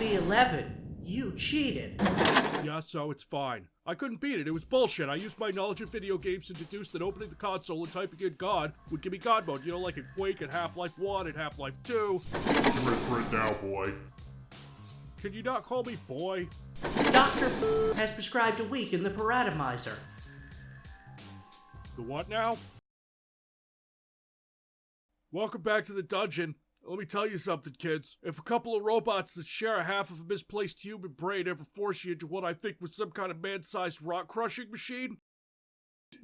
CB11. You cheated. Yeah, so it's fine. I couldn't beat it. It was bullshit. I used my knowledge of video games to deduce that opening the console and typing in God would give me God mode. You know, like in Quake and Half-Life 1 and Half-Life 2. You're in for it now, boy. Can you not call me boy? Dr. has prescribed a week in the paratomizer. The what now? Welcome back to the dungeon. Let me tell you something, kids. If a couple of robots that share a half of a misplaced human brain ever force you into what I think was some kind of man-sized rock-crushing machine,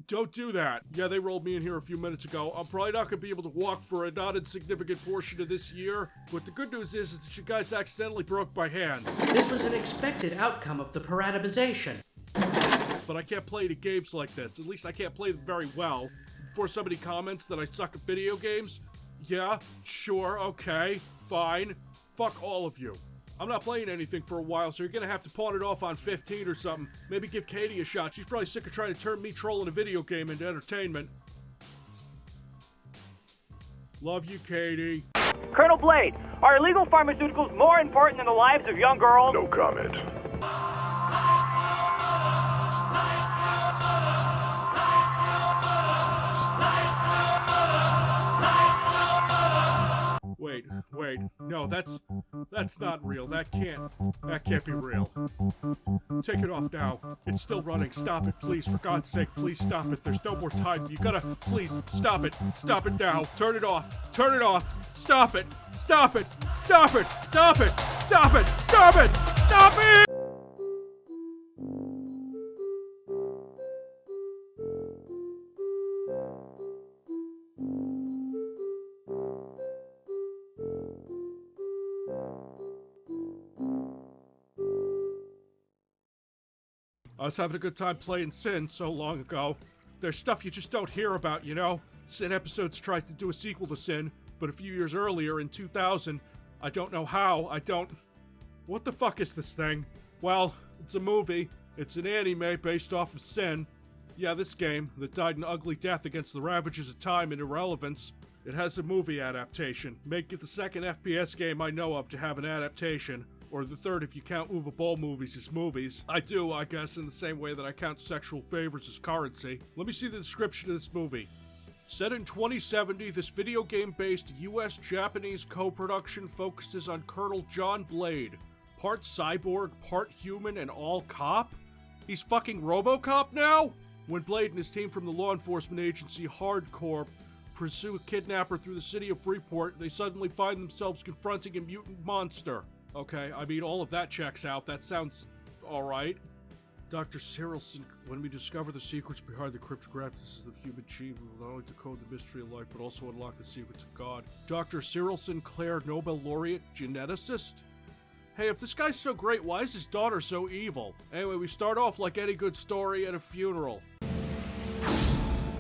don't do that. Yeah, they rolled me in here a few minutes ago. I'm probably not going to be able to walk for a not insignificant portion of this year, but the good news is, is that you guys accidentally broke my hand. This was an expected outcome of the paratomization. But I can't play any games like this. At least I can't play them very well. Before somebody comments that I suck at video games, yeah, sure, okay, fine. Fuck all of you. I'm not playing anything for a while, so you're gonna have to pawn it off on 15 or something. Maybe give Katie a shot. She's probably sick of trying to turn me trolling a video game into entertainment. Love you, Katie. Colonel Blade, are illegal pharmaceuticals more important than the lives of young girls? No comment. Wait, wait, no, that's that's not real. That can't that can't be real. Take it off now. It's still running. Stop it, please. For God's sake, please stop it. There's no more time. You gotta please stop it. Stop it now. Turn it off. Turn it off. Stop it. Stop it. Stop it. Stop it. Stop it. Stop it. Stop it. I was having a good time playing Sin so long ago. There's stuff you just don't hear about, you know? Sin Episodes tries to do a sequel to Sin, but a few years earlier, in 2000, I don't know how, I don't... What the fuck is this thing? Well, it's a movie. It's an anime based off of Sin. Yeah, this game, that died an ugly death against the ravages of time and irrelevance. It has a movie adaptation. Make it the second FPS game I know of to have an adaptation or the third if you count Uwe Boll movies as movies. I do, I guess, in the same way that I count sexual favors as currency. Let me see the description of this movie. Set in 2070, this video game based US Japanese co production focuses on Colonel John Blade. Part cyborg, part human, and all cop? He's fucking Robocop now? When Blade and his team from the law enforcement agency Hardcore pursue a kidnapper through the city of Freeport, they suddenly find themselves confronting a mutant monster. Okay, I mean, all of that checks out. That sounds alright. Dr. Cyrilson, when we discover the secrets behind the cryptographics of the human gene, we will not only decode the mystery of life, but also unlock the secrets of God. Dr. Cyril Sinclair, Nobel laureate, geneticist? Hey, if this guy's so great, why is his daughter so evil? Anyway, we start off like any good story at a funeral.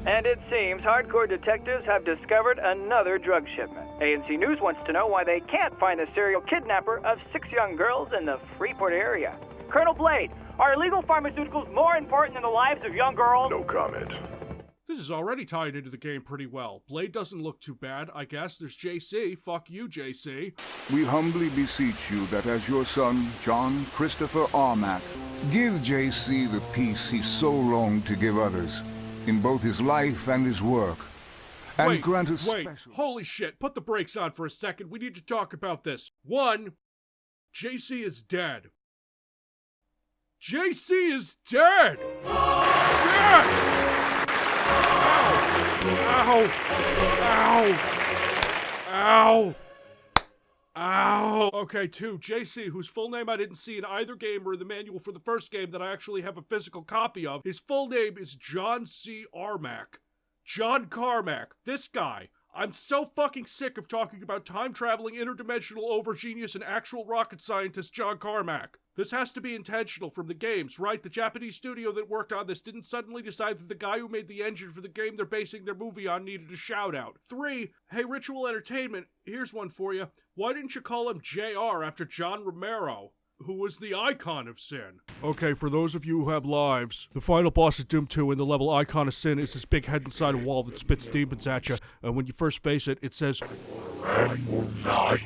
And it seems hardcore detectives have discovered another drug shipment. ANC News wants to know why they can't find the serial kidnapper of six young girls in the Freeport area. Colonel Blade, are illegal pharmaceuticals more important than the lives of young girls? No comment. This is already tied into the game pretty well. Blade doesn't look too bad, I guess. There's JC. Fuck you, JC. We humbly beseech you that as your son, John Christopher Armack, give JC the peace he so longed to give others, in both his life and his work, and wait, grant us wait, special... holy shit, put the brakes on for a second. We need to talk about this. One, JC is dead. JC is dead! Yes! Ow! Ow! Ow! Ow! Oh, okay, two, JC, whose full name I didn't see in either game or in the manual for the first game that I actually have a physical copy of. His full name is John C. Armack. John Carmack. This guy. I'm so fucking sick of talking about time traveling interdimensional over genius and actual rocket scientist John Carmack. This has to be intentional from the games, right? The Japanese studio that worked on this didn't suddenly decide that the guy who made the engine for the game they're basing their movie on needed a shout out. Three, hey, Ritual Entertainment, here's one for you. Why didn't you call him JR after John Romero? Who was the icon of sin? Okay, for those of you who have lives, the final boss of Doom 2 in the level Icon of Sin is this big head inside a wall that spits demons at you, and when you first face it, it says, news.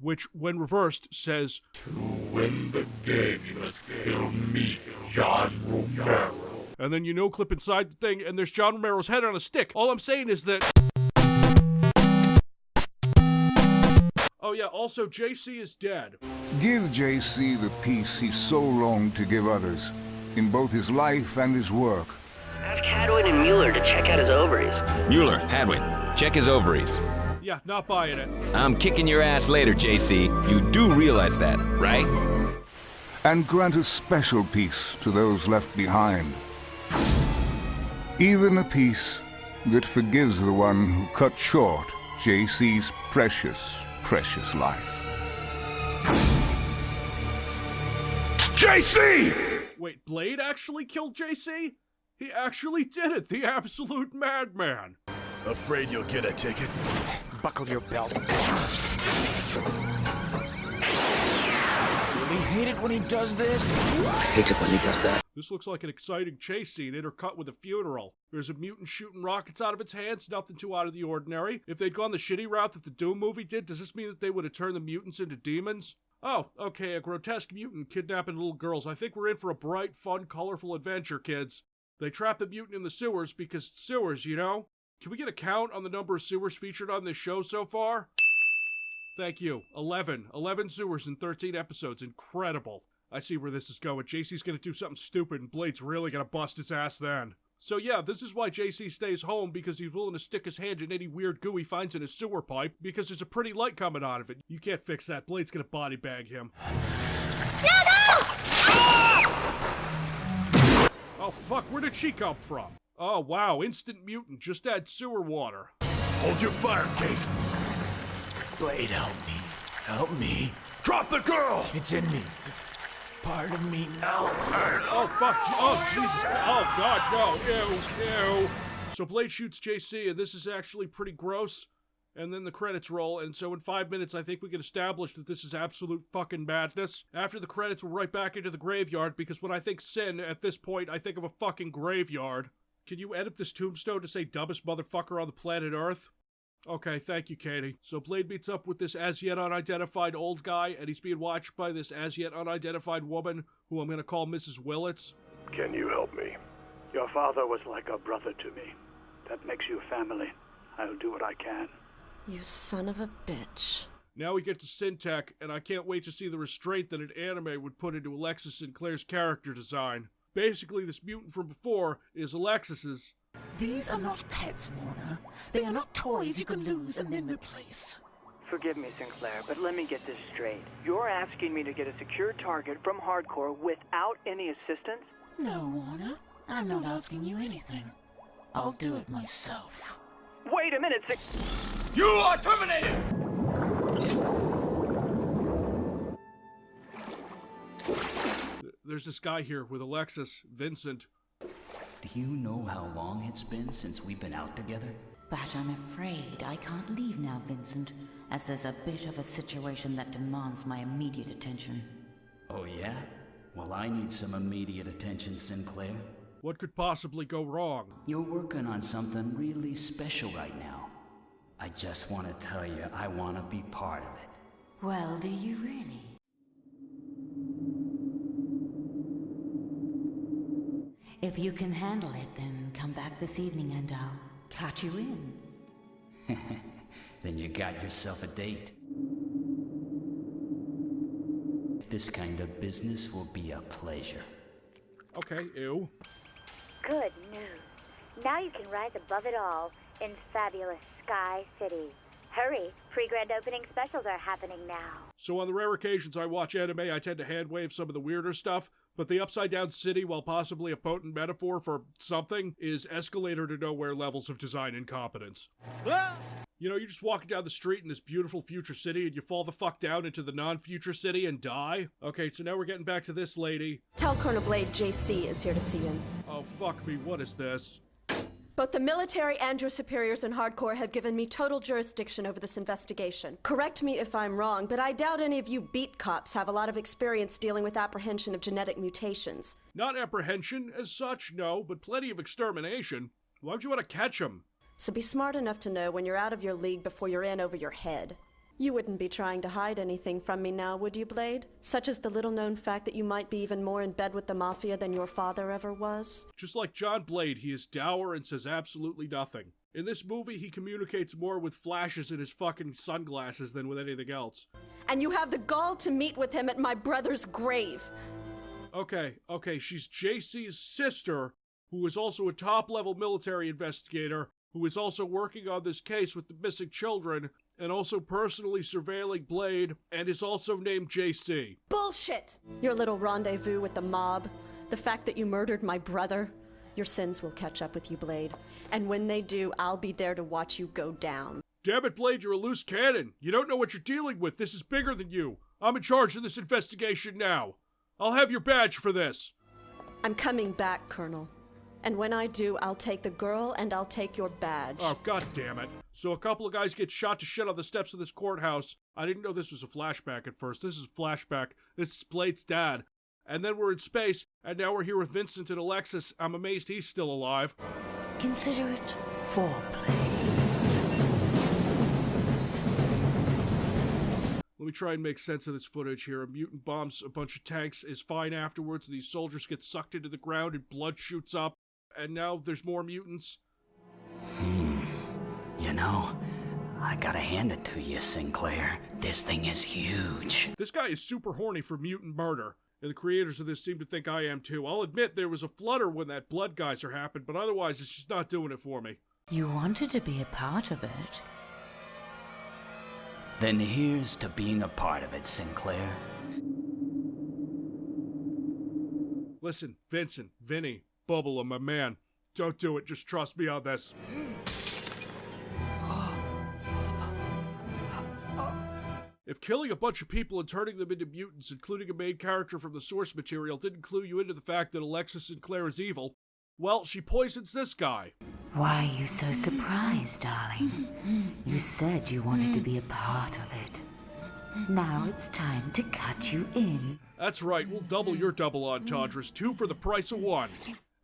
Which, when reversed, says, To win the game, you must kill me, John Romero. and then you know clip inside the thing, and there's John Romero's head on a stick. All I'm saying is that. Oh, yeah, also, JC is dead. Give JC the peace he so longed to give others, in both his life and his work. Ask Hadwin and Mueller to check out his ovaries. Mueller, Hadwin, check his ovaries. Yeah, not buying it. I'm kicking your ass later, JC. You do realize that, right? and grant a special peace to those left behind. Even a peace that forgives the one who cut short JC's precious, precious life. JC! Wait, Blade actually killed JC? He actually did it, the absolute madman. Afraid you'll get a ticket? Buckle your belt. Really hate it when he does this. I hate it when he does that. This looks like an exciting chase scene intercut with a funeral. There's a mutant shooting rockets out of its hands, nothing too out of the ordinary. If they'd gone the shitty route that the Doom movie did, does this mean that they would have turned the mutants into demons? Oh, okay, a grotesque mutant kidnapping little girls. I think we're in for a bright, fun, colorful adventure, kids. They trap the mutant in the sewers because sewers, you know? Can we get a count on the number of sewers featured on this show so far? Thank you. 11. 11 sewers in 13 episodes. Incredible. I see where this is going. JC's gonna do something stupid and Blade's really gonna bust his ass then. So yeah, this is why JC stays home because he's willing to stick his hand in any weird goo he finds in his sewer pipe because there's a pretty light coming out of it. You can't fix that. Blade's gonna body bag him. No! Oh fuck, where did she come from? Oh wow, instant mutant, just add sewer water. Hold your fire, Kate. Blade, help me. Help me. Drop the girl! It's in me. Part of me now. Oh fuck! Oh Jesus! Oh god, no! Ew! Ew! So Blade shoots JC, and this is actually pretty gross. And then the credits roll, and so in five minutes, I think we can establish that this is absolute fucking madness. After the credits, we're right back into the graveyard because when I think sin, at this point, I think of a fucking graveyard. Can you edit this tombstone to say dumbest motherfucker on the planet Earth? Okay, thank you, Katie. So Blade meets up with this as yet unidentified old guy, and he's being watched by this as yet unidentified woman, who I'm gonna call Mrs. Willits. Can you help me? Your father was like a brother to me. That makes you family. I'll do what I can. You son of a bitch. Now we get to SinTEK, and I can't wait to see the restraint that an anime would put into Alexis Sinclair's character design. Basically, this mutant from before is Alexis's. These are not pets, Warner. They are not toys you can lose and then replace. Forgive me, Sinclair, but let me get this straight. You're asking me to get a secure target from Hardcore without any assistance? No, Warner. I'm not asking you anything. I'll do it myself. Wait a minute, Sin- You are terminated! There's this guy here with Alexis, Vincent. Do you know how long it's been since we've been out together? But I'm afraid I can't leave now, Vincent, as there's a bit of a situation that demands my immediate attention. Oh, yeah? Well, I need some immediate attention, Sinclair. What could possibly go wrong? You're working on something really special right now. I just want to tell you, I want to be part of it. Well, do you really? If you can handle it, then come back this evening and I'll catch you in. then you got yourself a date. This kind of business will be a pleasure. Okay, ew. Good news. Now you can rise above it all in fabulous Sky City. Hurry, pre-grand opening specials are happening now. So on the rare occasions I watch anime, I tend to handwave some of the weirder stuff, but the upside down city, while possibly a potent metaphor for something, is escalator to nowhere levels of design incompetence. You know, you're just walking down the street in this beautiful future city and you fall the fuck down into the non-future city and die? Okay, so now we're getting back to this lady. Tell Colonel Blade JC is here to see him. Oh, fuck me, what is this? Both the military and your superiors in Hardcore have given me total jurisdiction over this investigation. Correct me if I'm wrong, but I doubt any of you beat cops have a lot of experience dealing with apprehension of genetic mutations. Not apprehension as such, no, but plenty of extermination. Why would you want to catch them? So be smart enough to know when you're out of your league before you're in over your head. You wouldn't be trying to hide anything from me now, would you, Blade? Such as the little known fact that you might be even more in bed with the Mafia than your father ever was? Just like John Blade, he is dour and says absolutely nothing. In this movie, he communicates more with flashes in his fucking sunglasses than with anything else. And you have the gall to meet with him at my brother's grave. Okay, okay, she's JC's sister, who is also a top level military investigator, who is also working on this case with the missing children, and also personally surveilling Blade, and is also named JC. Bullshit! Your little rendezvous with the mob, the fact that you murdered my brother, your sins will catch up with you, Blade. And when they do, I'll be there to watch you go down. Damn it, Blade, you're a loose cannon. You don't know what you're dealing with. This is bigger than you. I'm in charge of this investigation now. I'll have your badge for this. I'm coming back, Colonel. And when I do, I'll take the girl and I'll take your badge. Oh, god damn it. So a couple of guys get shot to shit on the steps of this courthouse. I didn't know this was a flashback at first. This is a flashback. This is Blade's dad. And then we're in space, and now we're here with Vincent and Alexis. I'm amazed he's still alive. Consider it foreplay. Let me try and make sense of this footage here. A mutant bombs a bunch of tanks, is fine afterwards. These soldiers get sucked into the ground and blood shoots up. And now there's more mutants. Hmm. You know, I gotta hand it to you, Sinclair. This thing is huge. This guy is super horny for mutant murder. And the creators of this seem to think I am too. I'll admit there was a flutter when that blood geyser happened, but otherwise it's just not doing it for me. You wanted to be a part of it. Then here's to being a part of it, Sinclair. Listen, Vincent, Vinny, Bubble, and my man. Don't do it, just trust me on this. killing a bunch of people and turning them into mutants, including a main character from the source material, didn't clue you into the fact that Alexis Sinclair is evil, well, she poisons this guy. Why are you so surprised, darling? You said you wanted to be a part of it. Now it's time to cut you in. That's right, we'll double your double entendres, two for the price of one.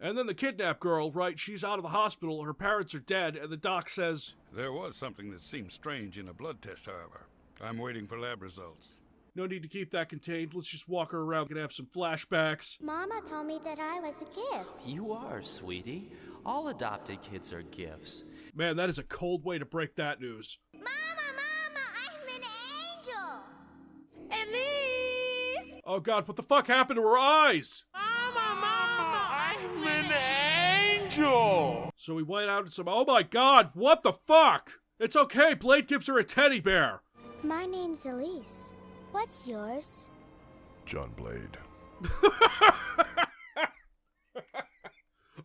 And then the kidnap girl, right, she's out of the hospital, her parents are dead, and the doc says, There was something that seemed strange in a blood test, however. I'm waiting for lab results. No need to keep that contained. Let's just walk her around and have some flashbacks. Mama told me that I was a gift. You are, sweetie. All adopted kids are gifts. Man, that is a cold way to break that news. Mama, Mama, I'm an angel. Elise! Oh god, what the fuck happened to her eyes? Mama, Mama, I'm an angel. So we went out and some. Oh my god, what the fuck? It's okay, Blade gives her a teddy bear. My name's Elise. What's yours? John Blade.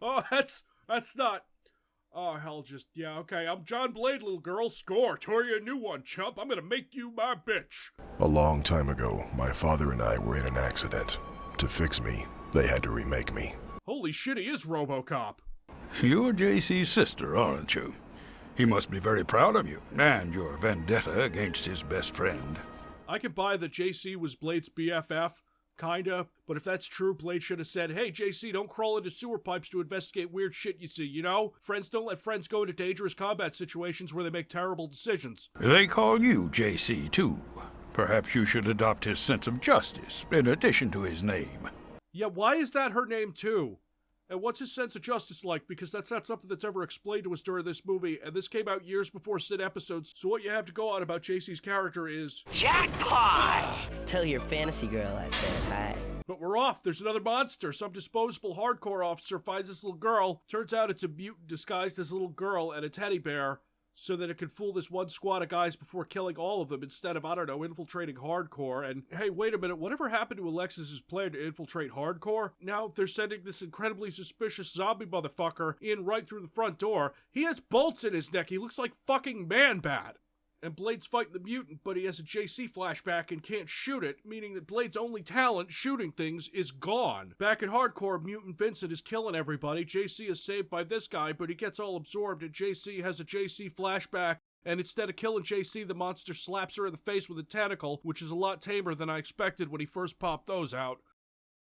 oh, that's that's not. Oh hell, just yeah, okay. I'm John Blade, little girl. Score, tore you a new one, chump. I'm gonna make you my bitch. A long time ago, my father and I were in an accident. To fix me, they had to remake me. Holy shit, he is RoboCop. You're JC's sister, aren't you? He must be very proud of you and your vendetta against his best friend. I can buy that JC was Blade's BFF, kinda, but if that's true, Blade should have said, hey, JC, don't crawl into sewer pipes to investigate weird shit you see, you know? Friends don't let friends go into dangerous combat situations where they make terrible decisions. They call you JC, too. Perhaps you should adopt his sense of justice in addition to his name. Yeah, why is that her name, too? And what's his sense of justice like? Because that's not something that's ever explained to us during this movie, and this came out years before Sin Episodes, so what you have to go on about JC's character is... Jackpot! Tell your fantasy girl I said hi. But we're off. There's another monster. Some disposable hardcore officer finds this little girl. Turns out it's a mutant disguised as a little girl and a teddy bear so that it can fool this one squad of guys before killing all of them instead of, I don't know, infiltrating hardcore. And hey, wait a minute, whatever happened to Alexis's plan to infiltrate hardcore? Now they're sending this incredibly suspicious zombie motherfucker in right through the front door. He has bolts in his neck. He looks like fucking Man-Bat. And Blade's fighting the mutant, but he has a JC flashback and can't shoot it, meaning that Blade's only talent, shooting things, is gone. Back in Hardcore, Mutant Vincent is killing everybody. JC is saved by this guy, but he gets all absorbed, and JC has a JC flashback. And instead of killing JC, the monster slaps her in the face with a tentacle, which is a lot tamer than I expected when he first popped those out.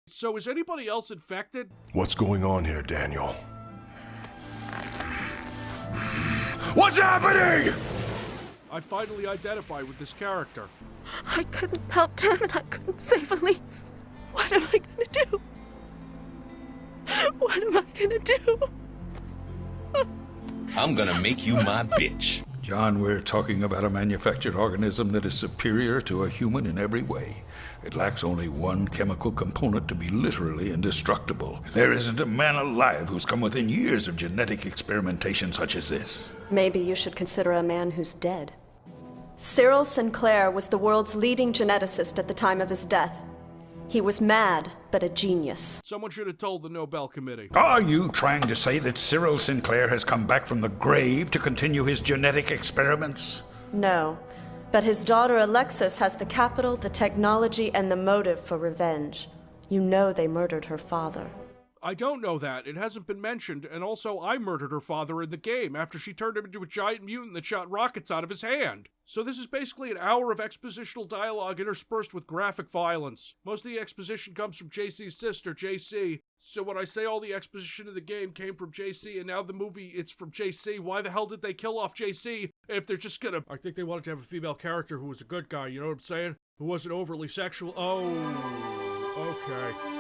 So is anybody else infected? What's going on here, Daniel? What's happening? I finally identify with this character. I couldn't help him and I couldn't save Elise. What am I gonna do? What am I gonna do? I'm gonna make you my bitch. John, we're talking about a manufactured organism that is superior to a human in every way. It lacks only one chemical component to be literally indestructible. There isn't a man alive who's come within years of genetic experimentation such as this. Maybe you should consider a man who's dead. Cyril Sinclair was the world's leading geneticist at the time of his death. He was mad, but a genius. Someone should have told the Nobel Committee. Are you trying to say that Cyril Sinclair has come back from the grave to continue his genetic experiments? No. But his daughter Alexis has the capital, the technology, and the motive for revenge. You know they murdered her father. I don't know that. It hasn't been mentioned, and also I murdered her father in the game after she turned him into a giant mutant that shot rockets out of his hand. So this is basically an hour of expositional dialogue interspersed with graphic violence. Most of the exposition comes from JC's sister, JC. So when I say all the exposition of the game came from JC and now the movie it's from JC, why the hell did they kill off JC if they're just gonna I think they wanted to have a female character who was a good guy, you know what I'm saying? Who wasn't overly sexual. Oh, okay.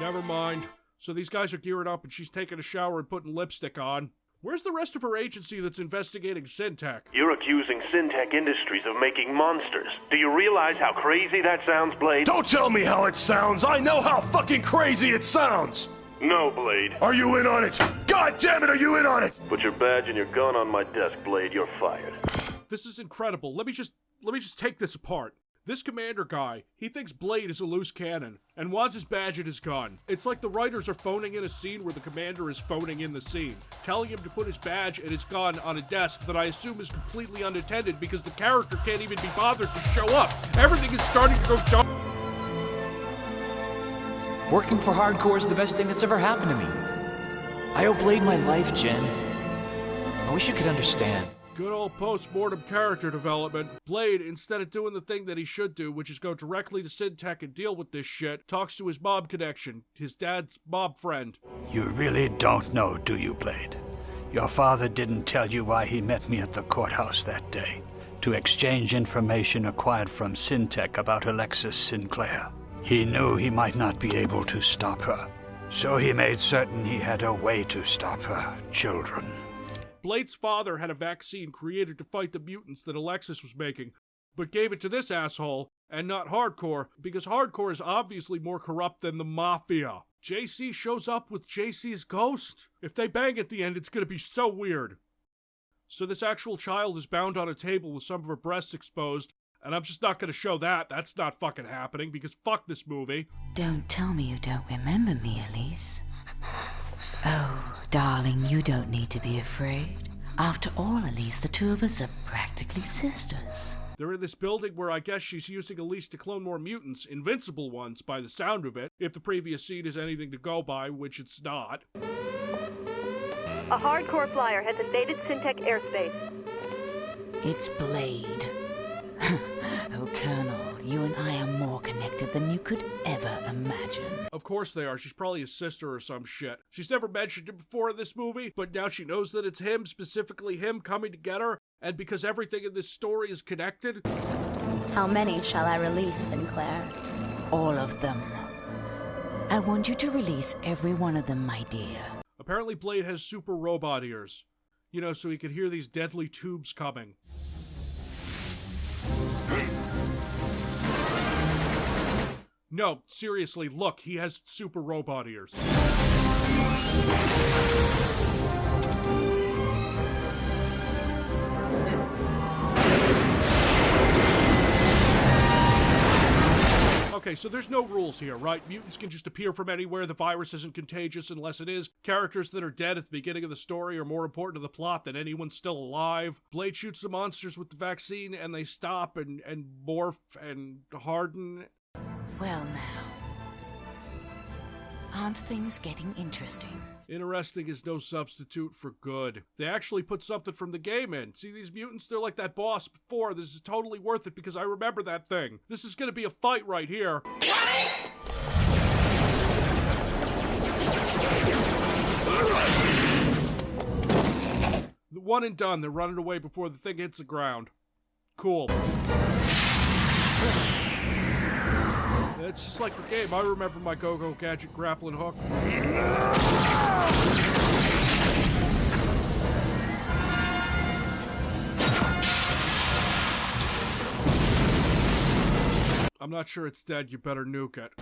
Never mind. So these guys are gearing up and she's taking a shower and putting lipstick on. Where's the rest of her agency that's investigating SinTEK? You're accusing SinTEK Industries of making monsters. Do you realize how crazy that sounds, Blade? Don't tell me how it sounds! I know how fucking crazy it sounds! No, Blade. Are you in on it? God damn it, are you in on it? Put your badge and your gun on my desk, Blade. You're fired. This is incredible. Let me just let me just take this apart. This commander guy, he thinks Blade is a loose cannon and wants his badge and his gun. It's like the writers are phoning in a scene where the commander is phoning in the scene, telling him to put his badge and his gun on a desk that I assume is completely unattended because the character can't even be bothered to show up. Everything is starting to go dark. Working for Hardcore is the best thing that's ever happened to me. I owe Blade my life, Jen. I wish you could understand. Good old post-mortem character development. Blade, instead of doing the thing that he should do, which is go directly to SinTEK and deal with this shit, talks to his mob connection, his dad's mob friend. You really don't know, do you, Blade? Your father didn't tell you why he met me at the courthouse that day. To exchange information acquired from SinTEK about Alexis Sinclair. He knew he might not be able to stop her. So he made certain he had a way to stop her children. Blade's father had a vaccine created to fight the mutants that Alexis was making, but gave it to this asshole and not Hardcore because Hardcore is obviously more corrupt than the Mafia. JC shows up with JC's ghost. If they bang at the end, it's gonna be so weird. So this actual child is bound on a table with some of her breasts exposed, and I'm just not gonna show that. That's not fucking happening because fuck this movie. Don't tell me you don't remember me, Elise. Oh, darling, you don't need to be afraid. After all, Elise, the two of us are practically sisters. They're in this building where I guess she's using Elise to clone more mutants, invincible ones by the sound of it, if the previous scene is anything to go by, which it's not. A hardcore flyer has invaded SinTEK airspace. It's Blade. oh, Colonel, you and I are more connected than you could ever imagine. Of course they are. She's probably his sister or some shit. She's never mentioned it before in this movie, but now she knows that it's him, specifically him coming to get her, and because everything in this story is connected. How many shall I release, Sinclair? All of them. I want you to release every one of them, my dear. Apparently, Blade has super robot ears. You know, so he could hear these deadly tubes coming. No, seriously, look, he has super robot ears. Okay, so there's no rules here, right? Mutants can just appear from anywhere. The virus isn't contagious unless it is. Characters that are dead at the beginning of the story are more important to the plot than anyone still alive. Blade shoots the monsters with the vaccine and they stop and, and morph and harden. Well, now. Aren't things getting interesting? Interesting is no substitute for good. They actually put something from the game in. See these mutants? They're like that boss before. This is totally worth it because I remember that thing. This is gonna be a fight right here. One and done. They're running away before the thing hits the ground. Cool. It's just like the game. I remember my Go-Go Gadget grappling hook. I'm not sure it's dead. You better nuke it.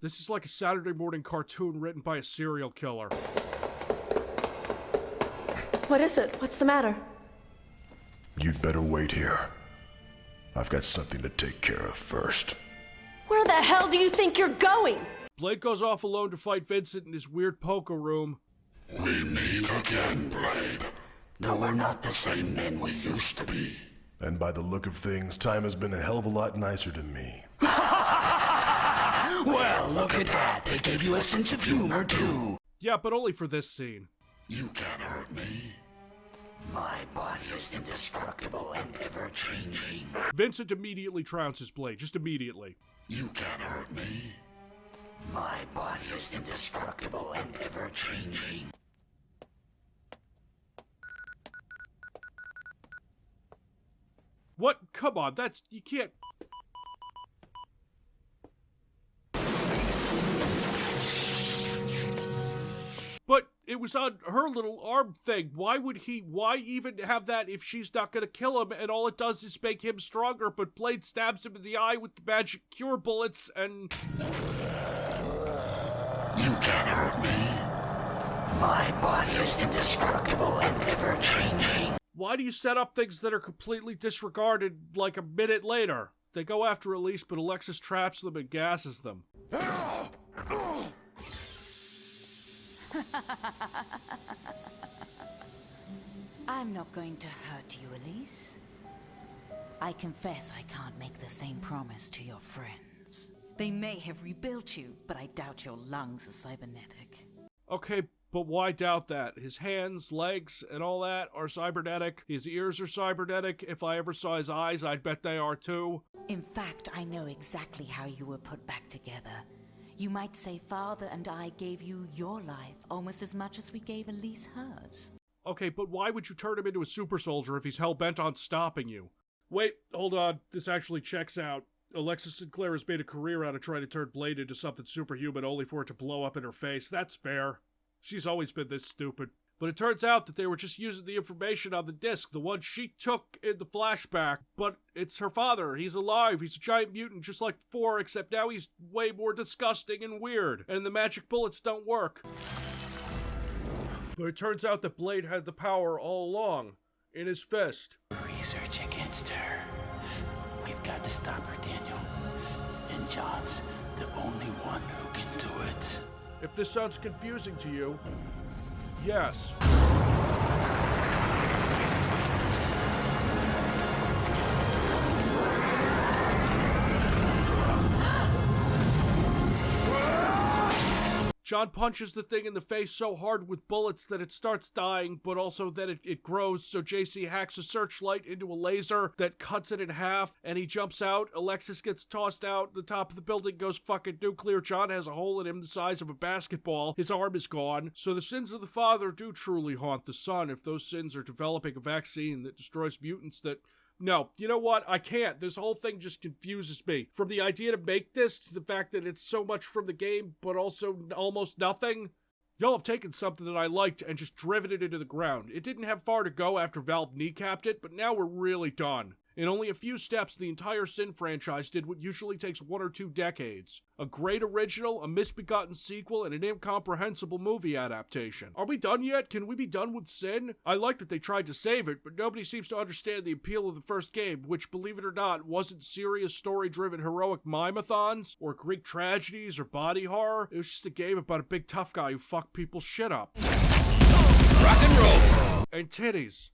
This is like a Saturday morning cartoon written by a serial killer. What is it? What's the matter? You'd better wait here. I've got something to take care of first. Where the hell do you think you're going? Blade goes off alone to fight Vincent in his weird poker room. We meet again, Blade. Though we're not the same men we used to be. And by the look of things, time has been a hell of a lot nicer to me. Well, look at that. They gave you a sense of humor, too. Yeah, but only for this scene. You can't hurt me. My body is indestructible and ever changing. Vincent immediately trounces Blade, just immediately. You can't hurt me. My body is indestructible and ever changing. What? Come on, that's. You can't. But it was on her little arm thing. Why would he, why even have that if she's not gonna kill him and all it does is make him stronger? But Blade stabs him in the eye with the magic cure bullets and. You can't hurt me. My body is indestructible and ever changing. Why do you set up things that are completely disregarded like a minute later? They go after Elise, but Alexis traps them and gasses them. I'm not going to hurt you, Elise. I confess I can't make the same promise to your friends. They may have rebuilt you, but I doubt your lungs are cybernetic. Okay, but why doubt that? His hands, legs, and all that are cybernetic. His ears are cybernetic. If I ever saw his eyes, I'd bet they are too. In fact, I know exactly how you were put back together. You might say Father and I gave you your life almost as much as we gave Elise hers. Okay, but why would you turn him into a super soldier if he's hell bent on stopping you? Wait, hold on. This actually checks out. Alexis Sinclair has made a career out of trying to turn Blade into something superhuman only for it to blow up in her face. That's fair. She's always been this stupid. But it turns out that they were just using the information on the disc, the one she took in the flashback. But it's her father. He's alive. He's a giant mutant just like before, except now he's way more disgusting and weird. And the magic bullets don't work. But it turns out that Blade had the power all along in his fist. Research against her. We've got to stop her, Daniel. And John's the only one who can do it. If this sounds confusing to you, yes. John punches the thing in the face so hard with bullets that it starts dying, but also that it, it grows. So JC hacks a searchlight into a laser that cuts it in half, and he jumps out. Alexis gets tossed out. The top of the building goes fucking nuclear. John has a hole in him the size of a basketball. His arm is gone. So the sins of the father do truly haunt the son if those sins are developing a vaccine that destroys mutants that no, you know what? I can't. This whole thing just confuses me. From the idea to make this to the fact that it's so much from the game, but also almost nothing. Y'all have taken something that I liked and just driven it into the ground. It didn't have far to go after Valve kneecapped it, but now we're really done. In only a few steps, the entire Sin franchise did what usually takes one or two decades. A great original, a misbegotten sequel, and an incomprehensible movie adaptation. Are we done yet? Can we be done with Sin? I like that they tried to save it, but nobody seems to understand the appeal of the first game, which, believe it or not, wasn't serious story-driven heroic mime-a-thons, or Greek tragedies, or body horror. It was just a game about a big tough guy who fucked people's shit up. Rock and roll! And titties.